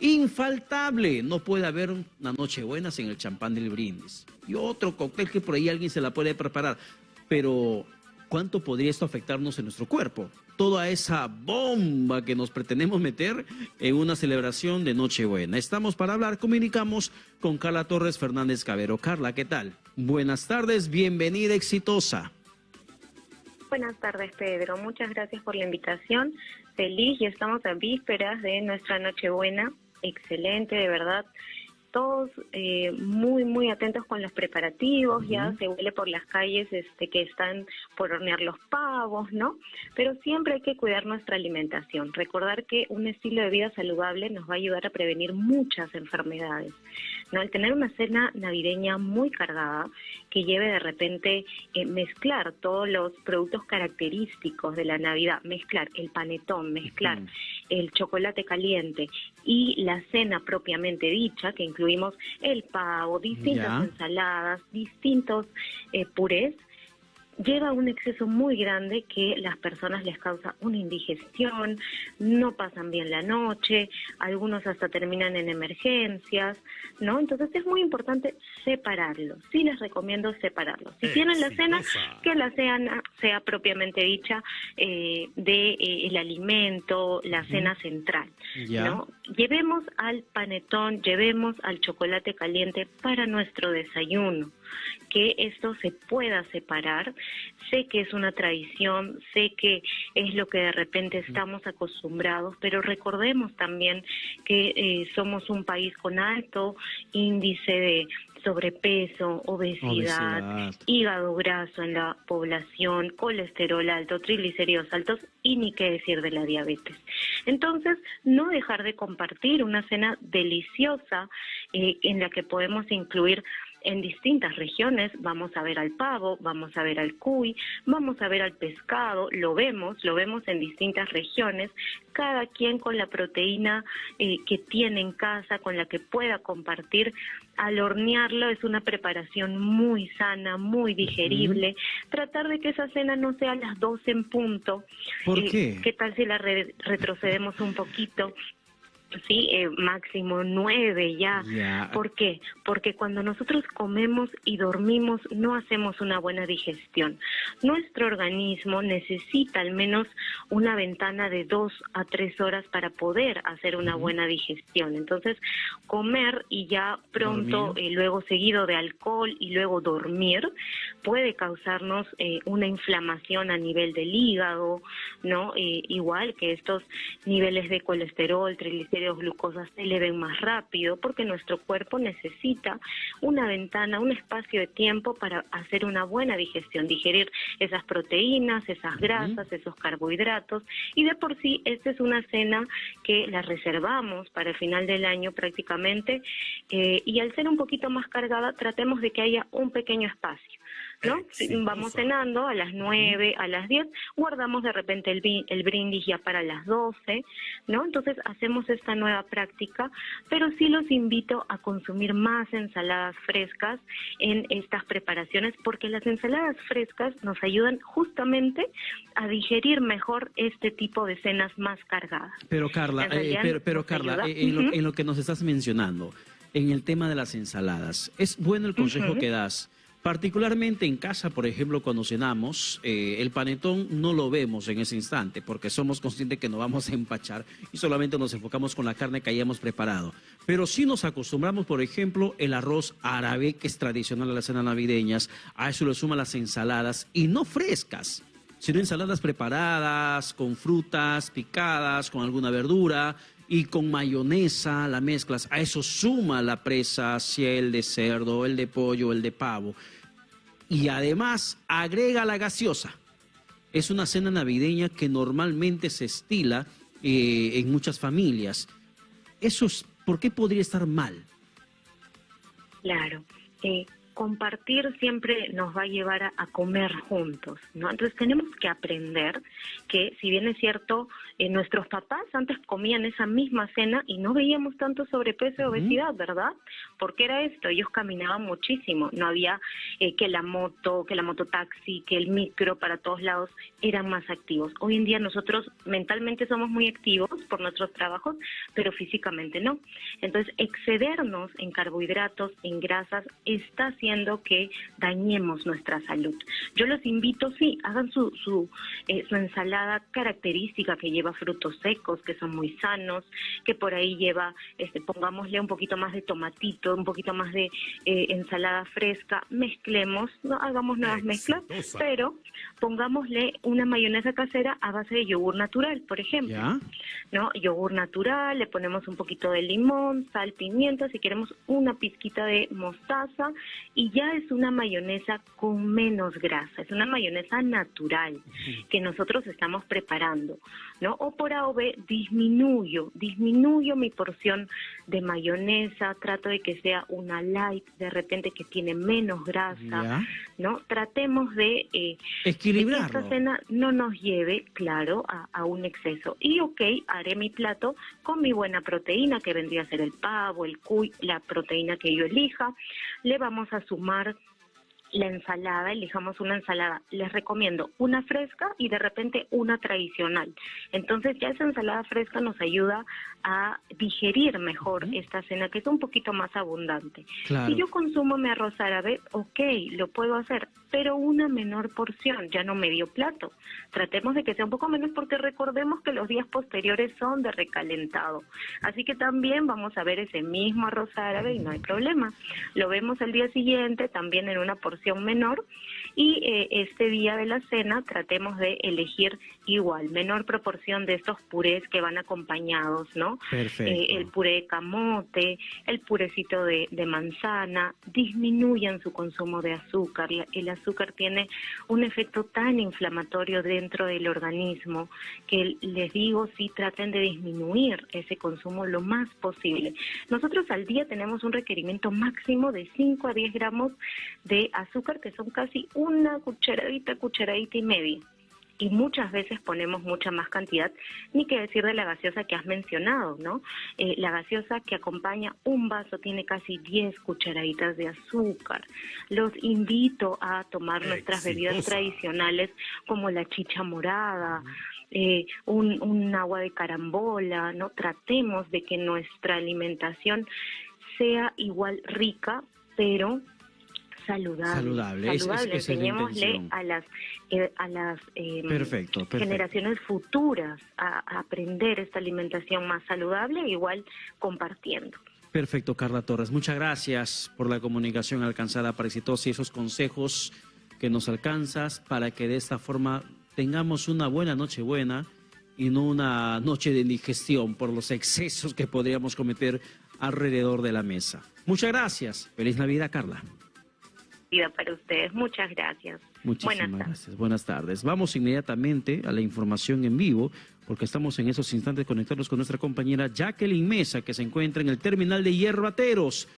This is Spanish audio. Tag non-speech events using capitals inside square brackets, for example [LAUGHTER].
Infaltable, no puede haber una noche buena sin el champán del brindis. Y otro cóctel que por ahí alguien se la puede preparar. Pero, ¿cuánto podría esto afectarnos en nuestro cuerpo? Toda esa bomba que nos pretendemos meter en una celebración de Nochebuena. Estamos para hablar, comunicamos con Carla Torres Fernández Cabero. Carla, ¿qué tal? Buenas tardes, bienvenida, exitosa. Buenas tardes, Pedro. Muchas gracias por la invitación. Feliz y estamos a vísperas de nuestra Nochebuena excelente, de verdad. Todos eh, muy, muy atentos con los preparativos, ya se huele por las calles este, que están por hornear los pavos, ¿no? Pero siempre hay que cuidar nuestra alimentación. Recordar que un estilo de vida saludable nos va a ayudar a prevenir muchas enfermedades. ¿no? El tener una cena navideña muy cargada, que lleve de repente eh, mezclar todos los productos característicos de la Navidad, mezclar el panetón, mezclar el chocolate caliente y la cena propiamente dicha, que incluimos el pavo, distintas ensaladas, distintos eh, purés, lleva un exceso muy grande que las personas les causa una indigestión, no pasan bien la noche, algunos hasta terminan en emergencias, ¿no? Entonces es muy importante separarlo. Sí les recomiendo separarlo. Si tienen la cena, que la cena sea propiamente dicha eh, de eh, el alimento, la cena central, ¿no? Llevemos al panetón, llevemos al chocolate caliente para nuestro desayuno que esto se pueda separar. Sé que es una tradición, sé que es lo que de repente estamos acostumbrados, pero recordemos también que eh, somos un país con alto índice de sobrepeso, obesidad, hígado graso en la población, colesterol alto, triglicéridos altos y ni qué decir de la diabetes. Entonces, no dejar de compartir una cena deliciosa eh, en la que podemos incluir en distintas regiones, vamos a ver al pavo, vamos a ver al cuy, vamos a ver al pescado, lo vemos, lo vemos en distintas regiones, cada quien con la proteína eh, que tiene en casa, con la que pueda compartir. Al hornearlo es una preparación muy sana, muy digerible. Tratar de que esa cena no sea a las 12 en punto. ¿Por eh, qué? ¿Qué tal si la retrocedemos un poquito? Sí, eh, máximo nueve ya. ¿Por qué? Porque cuando nosotros comemos y dormimos no hacemos una buena digestión. Nuestro organismo necesita al menos una ventana de dos a tres horas para poder hacer una buena digestión. Entonces, comer y ya pronto, eh, luego seguido de alcohol y luego dormir, puede causarnos eh, una inflamación a nivel del hígado, ¿no? igual que estos niveles de colesterol, triglicéridos, glucosa se eleven más rápido porque nuestro cuerpo necesita una ventana, un espacio de tiempo para hacer una buena digestión, digerir esas proteínas, esas grasas, esos carbohidratos y de por sí esta es una cena que la reservamos para el final del año prácticamente eh, y al ser un poquito más cargada tratemos de que haya un pequeño espacio. ¿No? [LAUGHS] Vamos cenando a las 9, a las 10, guardamos de repente el, el brindis ya para las 12, ¿no? Entonces hacemos esta nueva práctica, pero sí los invito a consumir más ensaladas frescas en estas preparaciones porque las ensaladas frescas nos ayudan justamente a digerir mejor este tipo de cenas más cargadas. Pero Carla, eh, pero, Carla, eh, en, lo, que nos estás mencionando, en el tema de las ensaladas, es bueno el consejo que das Particularmente en casa, por ejemplo, cuando cenamos, eh, el panetón no lo vemos en ese instante porque somos conscientes que nos vamos a empachar y solamente nos enfocamos con la carne que hayamos preparado. Pero si nos acostumbramos, por ejemplo, el arroz árabe, que es tradicional en las cenas navideñas, a eso le suman las ensaladas y no frescas, sino ensaladas preparadas, con frutas picadas, con alguna verdura, y con mayonesa la mezclas. A eso suma la presa, sea el de cerdo, el de pollo, el de pavo. Y además agrega la gaseosa. Es una cena navideña que normalmente se estila eh, en muchas familias. Eso es, ¿Por qué podría estar mal? Claro. Eh, compartir siempre nos va a llevar a, comer juntos, ¿no? Entonces tenemos que aprender que, si bien es cierto, eh, nuestros papás antes comían esa misma cena y no veíamos tanto sobrepeso y obesidad, ¿verdad? Porque era esto, ellos caminaban muchísimo, no había eh, que la moto, que la mototaxi, que el micro para todos lados eran más activos. Hoy en día nosotros mentalmente somos muy activos por nuestros trabajos, pero físicamente no. Entonces, excedernos en carbohidratos, en grasas, está haciendo que dañemos nuestra salud. Yo los invito, sí, hagan su, su, eh, su ensalada característica que lleva frutos secos, que son muy sanos, que por ahí lleva, este, pongámosle un poquito más de tomatito, un poquito más de eh, ensalada fresca, mezclemos, no hagamos nuevas mezclas, pero pongámosle una mayonesa casera a base de yogur natural, por ejemplo. ¿No? Yogur natural, le ponemos un poquito de limón, sal, pimienta, si queremos una pizquita de mostaza y ya es una mayonesa con menos grasa, es una mayonesa natural que nosotros estamos preparando, ¿no? O por A o B disminuyo, disminuyo mi porción de mayonesa, trato de que sea una light, de repente que tiene menos grasa, ¿no? Tratemos de eh, que esta cena no nos lleve, claro, a, a un exceso. Y ok, haré mi plato con mi buena proteína, que vendría a ser el pavo, el cuy, la proteína que yo elija. Le vamos a sumar la ensalada, elijamos una ensalada. Les recomiendo una fresca y de repente una tradicional. Entonces ya esa ensalada fresca nos ayuda a digerir mejor esta cena que es un poquito más abundante. Si yo consumo mi arroz árabe, ok, lo puedo hacer, pero una menor porción, ya no medio plato. Tratemos de que sea un poco menos porque recordemos que los días posteriores son de recalentado. Así que también vamos a ver ese mismo arroz árabe y no hay problema. Lo vemos el día siguiente también en una porción menor y eh, este día de la cena tratemos de elegir igual, menor proporción de estos purés que van acompañados, ¿no? Eh, el puré de camote, el purecito de, manzana, disminuyan su consumo de azúcar. El azúcar tiene un efecto tan inflamatorio dentro del organismo que les digo, sí, traten de disminuir ese consumo lo más posible. Nosotros al día tenemos un requerimiento máximo de 5 a 10 gramos de azúcar, que son casi una cucharadita, cucharadita y media. Y muchas veces ponemos mucha más cantidad, ni que decir de la gaseosa que has mencionado, ¿no? Eh, la gaseosa que acompaña un vaso tiene casi 10 cucharaditas de azúcar. Los invito a tomar nuestras bebidas tradicionales como la chicha morada, eh, un, un agua de carambola, ¿no? Tratemos de que nuestra alimentación sea igual rica, pero saludable. Saludable, Enseñémosle a las, eh, a las em, generaciones futuras a, aprender esta alimentación más saludable, igual compartiendo. Perfecto, Carla Torres. Muchas gracias por la comunicación alcanzada para exitosa y esos consejos que nos alcanzas para que de esta forma tengamos una buena noche buena y no una noche de indigestión por los excesos que podríamos cometer alrededor de la mesa. Muchas gracias. Feliz Navidad, Carla para ustedes. Muchas gracias. Muchísimas gracias. Buenas tardes. Vamos inmediatamente a la información en vivo, porque estamos en esos instantes conectados con nuestra compañera Jacqueline Mesa, que se encuentra en el terminal de Hierbateros.